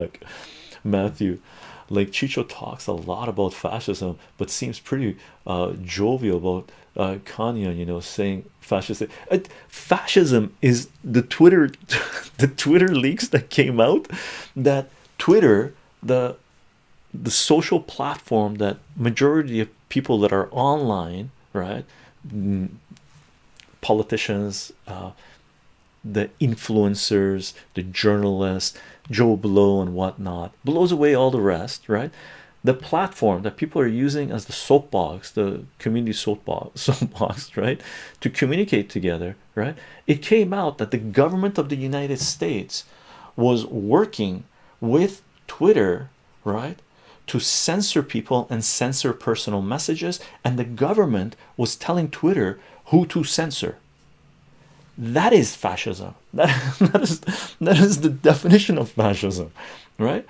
like Matthew like Chicho talks a lot about fascism but seems pretty uh, jovial about uh, Kanye you know saying fascist uh, fascism is the Twitter the Twitter leaks that came out that Twitter the the social platform that majority of people that are online right politicians uh, the influencers the journalists joe blow and whatnot blows away all the rest right? The platform that people are using as the soapbox the community soapbox soapbox right to communicate together right? It came out that the government of the united states was working with twitter right to censor people and censor personal messages and the government was telling twitter who to censor that is fascism. That, that is that is the definition of fascism right?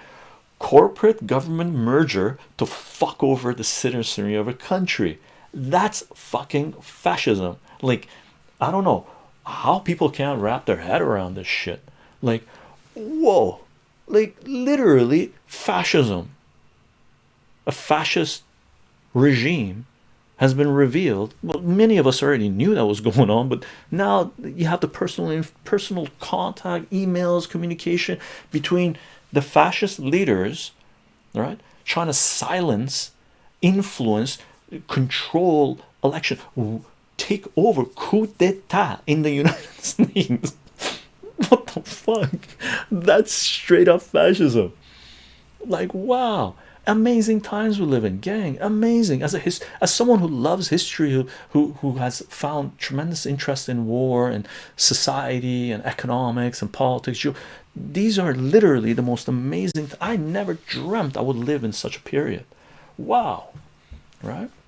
Corporate government merger to fuck over the citizenry of a country. That's fucking fascism. Like i don't know how people can't wrap their head around this shit. Like whoa. Like literally fascism. A fascist regime has been revealed. Well many of us already knew that was going on but now you have the personal personal contact emails communication between the fascist leaders right? Trying to silence influence control election. Take over coup d'etat in the united states. What the fuck? That's straight up fascism. Like wow amazing times we live in. Gang amazing. As a his as someone who loves history who who who has found tremendous interest in war and society and economics and politics you these are literally the most amazing i never dreamt i would live in such a period. Wow. Right